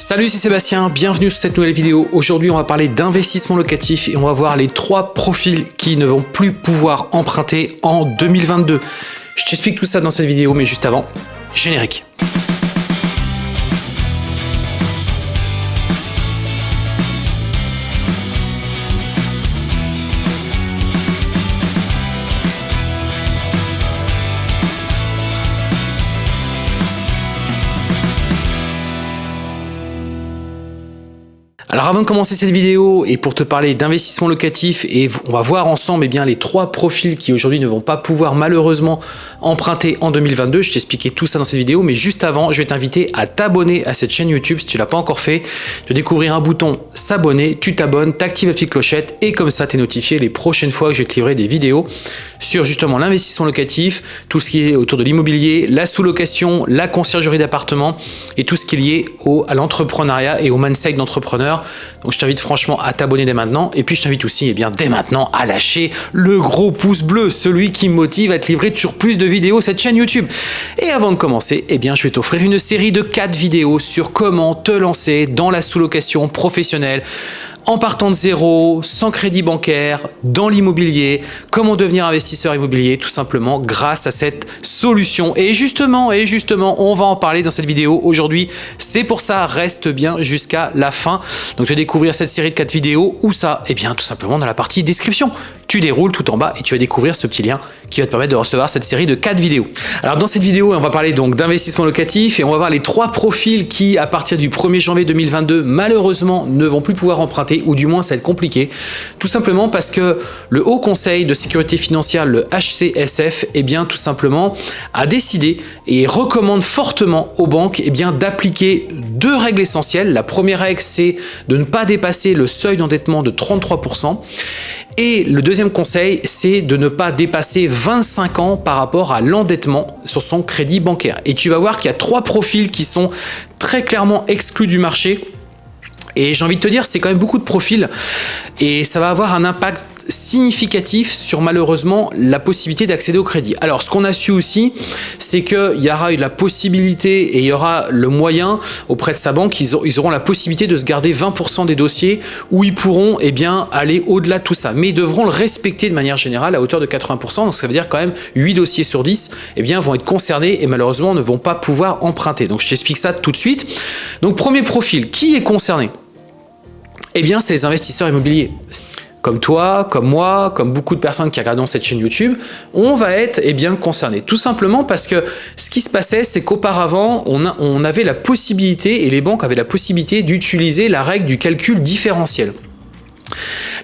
Salut, c'est Sébastien, bienvenue sur cette nouvelle vidéo. Aujourd'hui, on va parler d'investissement locatif et on va voir les trois profils qui ne vont plus pouvoir emprunter en 2022. Je t'explique tout ça dans cette vidéo, mais juste avant, générique. Alors avant de commencer cette vidéo et pour te parler d'investissement locatif et on va voir ensemble eh bien, les trois profils qui aujourd'hui ne vont pas pouvoir malheureusement emprunter en 2022, je t'expliquais tout ça dans cette vidéo mais juste avant je vais t'inviter à t'abonner à cette chaîne YouTube si tu l'as pas encore fait, de découvrir un bouton s'abonner, tu t'abonnes, t'actives la petite clochette et comme ça tu es notifié les prochaines fois que je vais te livrer des vidéos sur justement l'investissement locatif, tout ce qui est autour de l'immobilier, la sous-location, la conciergerie d'appartement et tout ce qui est lié au, à l'entrepreneuriat et au mindset d'entrepreneur. Donc je t'invite franchement à t'abonner dès maintenant et puis je t'invite aussi eh bien, dès maintenant à lâcher le gros pouce bleu, celui qui me motive à te livrer sur plus de vidéos cette chaîne YouTube. Et avant de commencer, eh bien, je vais t'offrir une série de 4 vidéos sur comment te lancer dans la sous-location professionnelle en partant de zéro, sans crédit bancaire, dans l'immobilier, comment devenir investisseur immobilier tout simplement grâce à cette solution. Et justement, et justement, on va en parler dans cette vidéo aujourd'hui. C'est pour ça, reste bien jusqu'à la fin. Donc tu découvrir cette série de 4 vidéos. Où ça? Eh bien tout simplement dans la partie description tu déroules tout en bas et tu vas découvrir ce petit lien qui va te permettre de recevoir cette série de 4 vidéos. Alors dans cette vidéo, on va parler donc d'investissement locatif et on va voir les trois profils qui, à partir du 1er janvier 2022, malheureusement ne vont plus pouvoir emprunter ou du moins ça va être compliqué. Tout simplement parce que le Haut Conseil de Sécurité Financière, le HCSF, eh bien tout simplement a décidé et recommande fortement aux banques eh bien d'appliquer deux règles essentielles. La première règle, c'est de ne pas dépasser le seuil d'endettement de 33%. Et le deuxième conseil, c'est de ne pas dépasser 25 ans par rapport à l'endettement sur son crédit bancaire. Et tu vas voir qu'il y a trois profils qui sont très clairement exclus du marché et j'ai envie de te dire, c'est quand même beaucoup de profils et ça va avoir un impact significatif sur malheureusement la possibilité d'accéder au crédit. Alors ce qu'on a su aussi, c'est qu'il y aura la possibilité et il y aura le moyen auprès de sa banque, ils, auront la possibilité de se garder 20% des dossiers où ils pourront eh bien, aller au-delà de tout ça. Mais ils devront le respecter de manière générale à hauteur de 80%, donc ça veut dire quand même 8 dossiers sur 10 eh bien, vont être concernés et malheureusement ne vont pas pouvoir emprunter. Donc je t'explique ça tout de suite. Donc premier profil, qui est concerné? Eh bien, c'est les investisseurs immobiliers comme toi, comme moi, comme beaucoup de personnes qui regardent cette chaîne YouTube, on va être eh bien, concernés. Tout simplement parce que ce qui se passait, c'est qu'auparavant, on, on avait la possibilité, et les banques avaient la possibilité d'utiliser la règle du calcul différentiel.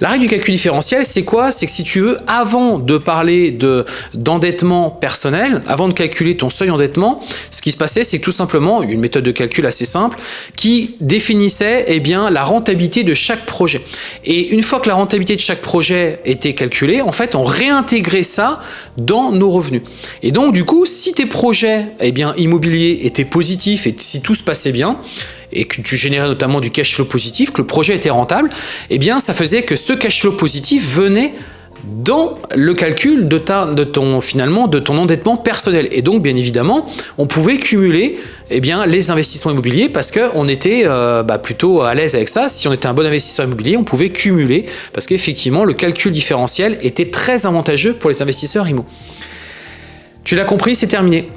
La règle du calcul différentiel, c'est quoi? C'est que si tu veux, avant de parler d'endettement personnel, avant de calculer ton seuil d'endettement, ce qui se passait, c'est que tout simplement, une méthode de calcul assez simple qui définissait eh bien, la rentabilité de chaque projet. Et une fois que la rentabilité de chaque projet était calculée, en fait, on réintégrait ça dans nos revenus. Et donc, du coup, si tes projets eh bien, immobiliers étaient positifs et si tout se passait bien, et que tu générais notamment du cash flow positif, que le projet était rentable, eh bien ça faisait que ce cash flow positif venait dans le calcul de, ton, finalement, de ton endettement personnel. Et donc, bien évidemment, on pouvait cumuler eh les investissements immobiliers parce qu'on était euh, bah, plutôt à l'aise avec ça. Si on était un bon investisseur immobilier, on pouvait cumuler parce qu'effectivement, le calcul différentiel était très avantageux pour les investisseurs IMO. Tu l'as compris, c'est terminé.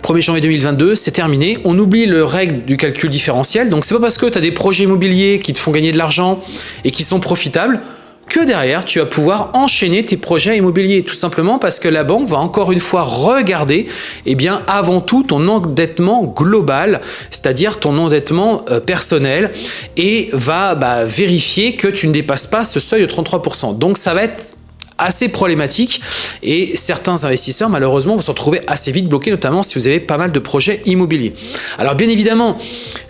1er janvier 2022, c'est terminé. On oublie le règle du calcul différentiel. Donc, c'est pas parce que tu as des projets immobiliers qui te font gagner de l'argent et qui sont profitables que derrière, tu vas pouvoir enchaîner tes projets immobiliers. Tout simplement parce que la banque va encore une fois regarder, eh bien, avant tout, ton endettement global, c'est-à-dire ton endettement euh, personnel, et va bah, vérifier que tu ne dépasses pas ce seuil de 33%. Donc, ça va être assez problématique et certains investisseurs malheureusement vont se retrouver assez vite bloqués notamment si vous avez pas mal de projets immobiliers. Alors bien évidemment,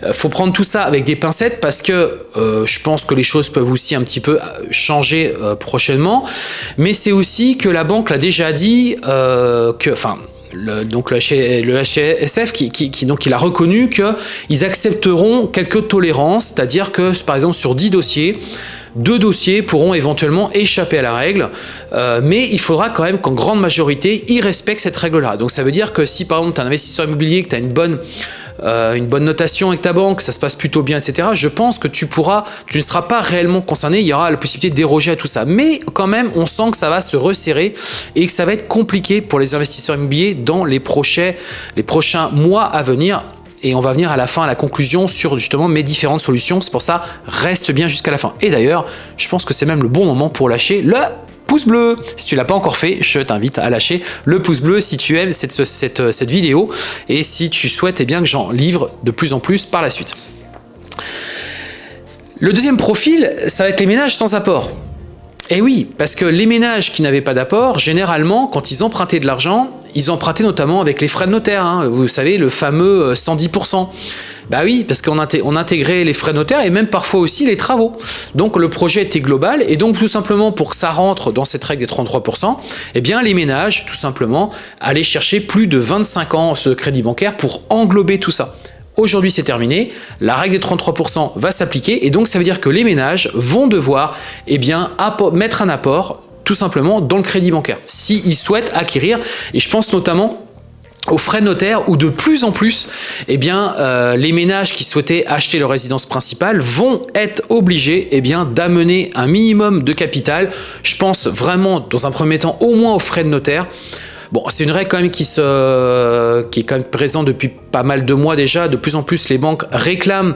euh, faut prendre tout ça avec des pincettes parce que euh, je pense que les choses peuvent aussi un petit peu euh, changer prochainement, mais c'est aussi que la banque l'a déjà dit que, enfin, le, donc le, HSF qui, qui, donc il a reconnu qu'ils accepteront quelques tolérances, c'est-à-dire que par exemple sur 10 dossiers, deux dossiers pourront éventuellement échapper à la règle, euh, mais il faudra quand même qu'en grande majorité, ils respectent cette règle-là. Donc ça veut dire que si par exemple tu es un investisseur immobilier, que tu as une bonne euh, une bonne notation avec ta banque, ça se passe plutôt bien, etc., je pense que tu pourras, tu ne seras pas réellement concerné, il y aura la possibilité de déroger à tout ça. Mais quand même, on sent que ça va se resserrer et que ça va être compliqué pour les investisseurs immobiliers dans les prochains mois à venir et on va venir à la fin, à la conclusion sur justement mes différentes solutions. C'est pour ça, reste bien jusqu'à la fin. Et d'ailleurs, je pense que c'est même le bon moment pour lâcher le pouce bleu. Si tu l'as pas encore fait, je t'invite à lâcher le pouce bleu si tu aimes cette, cette vidéo et si tu souhaites eh bien, que j'en livre de plus en plus par la suite. Le deuxième profil, ça va être les ménages sans apport. Et eh oui, parce que les ménages qui n'avaient pas d'apport, généralement, quand ils empruntaient de l'argent, ils empruntaient notamment avec les frais de notaire. Hein. Vous savez, le fameux 110%. Euh, bah oui, parce qu'on intégrait les frais de notaire et même parfois aussi les travaux. Donc le projet était global et donc tout simplement pour que ça rentre dans cette règle des 33%, eh bien les ménages, tout simplement, allaient chercher plus de 25 ans ce crédit bancaire pour englober tout ça. Aujourd'hui, c'est terminé. La règle des 33% va s'appliquer et donc ça veut dire que les ménages vont devoir eh bien, mettre un apport tout simplement dans le crédit bancaire s'ils souhaitent acquérir. Et je pense notamment aux frais notaires où de plus en plus, eh bien, euh, les ménages qui souhaitaient acheter leur résidence principale vont être obligés eh d'amener un minimum de capital. Je pense vraiment, dans un premier temps, au moins aux frais de notaire. Bon, c'est une règle quand même qui, se, qui est quand même présente depuis pas mal de mois déjà. De plus en plus, les banques réclament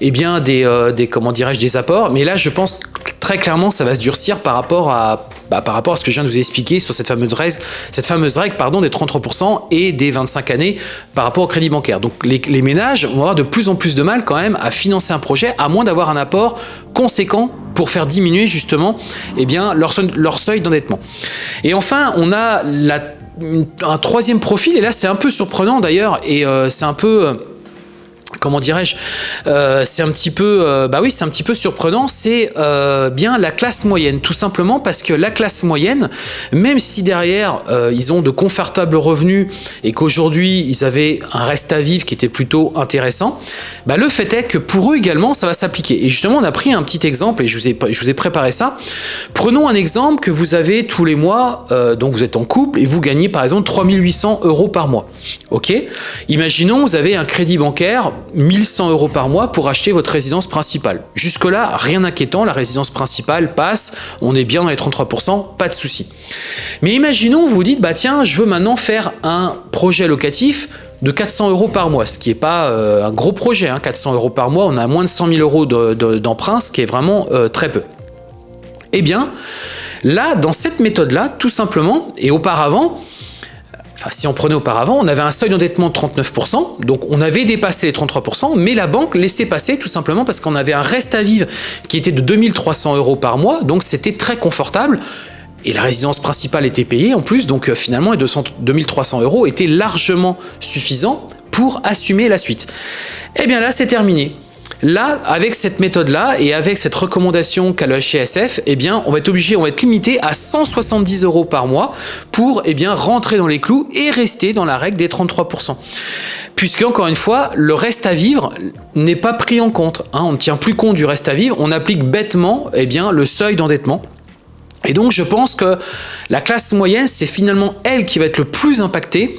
eh bien, des, euh, des comment des apports. Mais là, je pense très clairement, ça va se durcir par rapport à, bah, par rapport à ce que je viens de vous expliquer sur cette fameuse règle, cette fameuse règle pardon, des 33% et des 25 années par rapport au crédit bancaire. Donc les, ménages vont avoir de plus en plus de mal quand même à financer un projet, à moins d'avoir un apport conséquent pour faire diminuer justement eh bien, leur, seuil d'endettement. Et enfin, on a un troisième profil, et là c'est un peu surprenant d'ailleurs, et euh, c'est un peu... Comment dirais-je, euh, c'est un petit peu, euh, bah oui, c'est un petit peu surprenant, c'est euh, bien la classe moyenne, tout simplement parce que la classe moyenne, même si derrière ils ont de confortables revenus et qu'aujourd'hui ils avaient un reste à vivre qui était plutôt intéressant, bah le fait est que pour eux également ça va s'appliquer. Et justement on a pris un petit exemple et je vous ai, je vous ai préparé ça. Prenons un exemple que vous avez tous les mois, donc vous êtes en couple et vous gagnez par exemple 3800 euros par mois. Ok? Imaginons vous avez un crédit bancaire 1100 euros par mois pour acheter votre résidence principale. Jusque-là, rien d'inquiétant, la résidence principale passe, on est bien dans les 33%, pas de souci. Mais imaginons, vous dites, bah tiens, je veux maintenant faire un projet locatif de 400 euros par mois, ce qui n'est pas euh, un gros projet, 400 hein. euros par mois, on a moins de 100 000 euros d'emprunt, ce qui est vraiment euh, très peu. Eh bien, là, dans cette méthode-là, tout simplement, et auparavant, Enfin, si on prenait auparavant, on avait un seuil d'endettement de 39%, donc on avait dépassé les 33%, mais la banque laissait passer tout simplement parce qu'on avait un reste à vivre qui était de 2300 euros par mois, donc c'était très confortable. Et la résidence principale était payée en plus, donc euh, finalement les 2300 euros étaient largement suffisants pour assumer la suite. Eh bien là, c'est terminé. Là, avec cette méthode-là et avec cette recommandation qu'a le HCSF, eh on va être obligé, on va être limité à 170 euros par mois pour eh rentrer dans les clous et rester dans la règle des 33%. Puisque, encore une fois, le reste à vivre n'est pas pris en compte. Hein. on ne tient plus compte du reste à vivre, on applique bêtement eh bien, le seuil d'endettement. Et donc, je pense que la classe moyenne, c'est finalement elle qui va être le plus impactée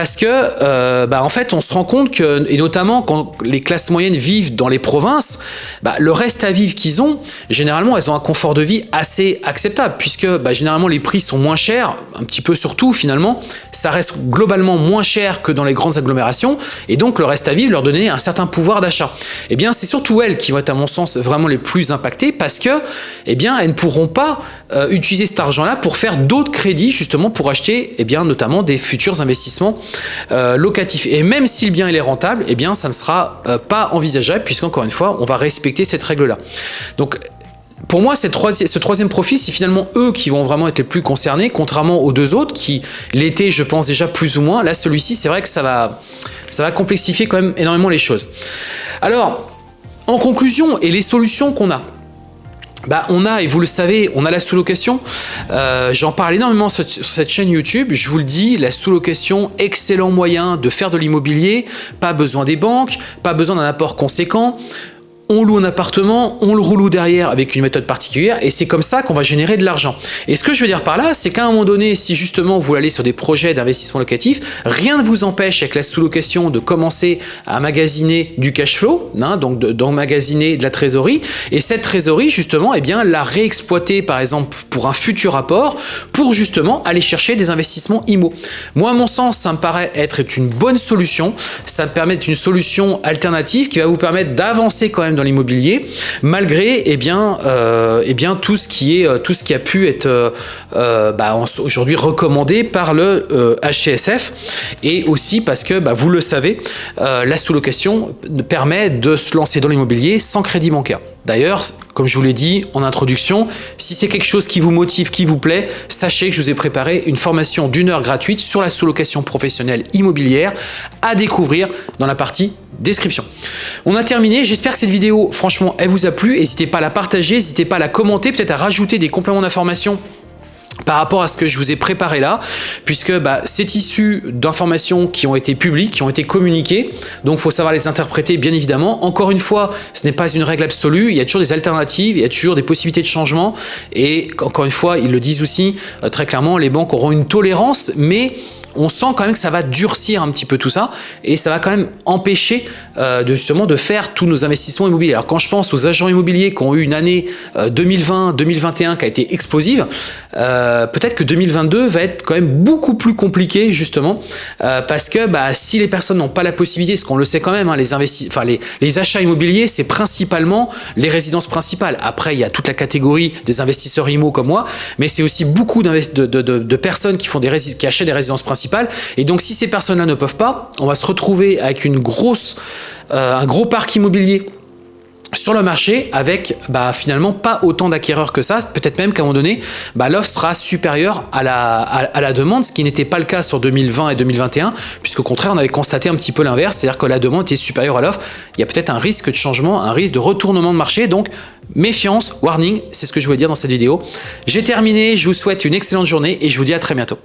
parce que euh, bah, en fait on se rend compte que et notamment quand les classes moyennes vivent dans les provinces bah, le reste à vivre qu'ils ont généralement elles ont un confort de vie assez acceptable puisque bah, généralement les prix sont moins chers un petit peu surtout finalement ça reste globalement moins cher que dans les grandes agglomérations et donc le reste à vivre leur donner un certain pouvoir d'achat. Et eh bien c'est surtout elles qui vont être à mon sens vraiment les plus impactées parce que eh bien elles ne pourront pas euh, utiliser cet argent là pour faire d'autres crédits justement pour acheter eh bien notamment des futurs investissements euh, locatif. Et même si le bien est rentable, eh bien ça ne sera euh, pas envisageable puisqu'encore une fois, on va respecter cette règle-là. Donc pour moi, ce troisième profil, c'est finalement eux qui vont vraiment être les plus concernés, contrairement aux deux autres qui l'étaient, je pense, déjà plus ou moins. Là, celui-ci, c'est vrai que ça va, ça va complexifier quand même énormément les choses. Alors, en conclusion, et les solutions qu'on a bah, on a, et vous le savez, on a la sous-location. Euh, j'en parle énormément sur, cette chaîne YouTube. Je vous le dis, la sous-location, excellent moyen de faire de l'immobilier. Pas besoin des banques, pas besoin d'un apport conséquent. On loue un appartement, on le reloue derrière avec une méthode particulière et c'est comme ça qu'on va générer de l'argent. Et ce que je veux dire par là, c'est qu'à un moment donné, si justement vous allez sur des projets d'investissement locatif, rien ne vous empêche avec la sous-location de commencer à magasiner du cash flow, hein, donc d'emmagasiner de, la trésorerie et cette trésorerie justement, eh bien, la réexploiter par exemple pour un futur apport pour justement aller chercher des investissements IMO. Moi, à mon sens, ça me paraît être une bonne solution. Ça me permet une solution alternative qui va vous permettre d'avancer quand même l'immobilier, malgré eh bien, euh, eh bien, tout, ce qui est, euh, tout ce qui a pu être euh, bah, aujourd'hui recommandé par le HCSF et aussi parce que, bah, vous le savez, la sous-location permet de se lancer dans l'immobilier sans crédit bancaire. D'ailleurs, comme je vous l'ai dit en introduction, si c'est quelque chose qui vous motive, qui vous plaît, sachez que je vous ai préparé une formation d'une heure gratuite sur la sous-location professionnelle immobilière à découvrir dans la partie description. On a terminé, j'espère que cette vidéo, franchement, elle vous a plu. N'hésitez pas à la partager, n'hésitez pas à la commenter, peut-être à rajouter des compléments d'information par rapport à ce que je vous ai préparé là, puisque bah, c'est issu d'informations qui ont été publiques, qui ont été communiquées, donc il faut savoir les interpréter bien évidemment. Encore une fois, ce n'est pas une règle absolue, il y a toujours des alternatives, il y a toujours des possibilités de changement, et encore une fois, ils le disent aussi euh, très clairement, les banques auront une tolérance, mais on sent quand même que ça va durcir un petit peu tout ça et ça va quand même empêcher euh, de, justement de faire tous nos investissements immobiliers. Alors quand je pense aux agents immobiliers qui ont eu une année 2020-2021 euh, qui a été explosive, euh, peut-être que 2022 va être quand même beaucoup plus compliqué justement parce que bah, si les personnes n'ont pas la possibilité, ce qu'on le sait quand même, hein, les, enfin, les, les achats immobiliers c'est principalement les résidences principales. Après il y a toute la catégorie des investisseurs IMO comme moi, mais c'est aussi beaucoup de, de, de, personnes qui, font des qui achètent des résidences principales et donc, si ces personnes-là ne peuvent pas, on va se retrouver avec une grosse, euh, un gros parc immobilier sur le marché avec bah, finalement pas autant d'acquéreurs que ça, peut-être même qu'à un moment donné, bah, l'offre sera supérieure à la, à, la demande, ce qui n'était pas le cas sur 2020 et 2021, puisqu'au contraire, on avait constaté un petit peu l'inverse, c'est-à-dire que la demande était supérieure à l'offre. Il y a peut-être un risque de changement, un risque de retournement de marché, donc méfiance, warning, c'est ce que je voulais dire dans cette vidéo. J'ai terminé, je vous souhaite une excellente journée et je vous dis à très bientôt.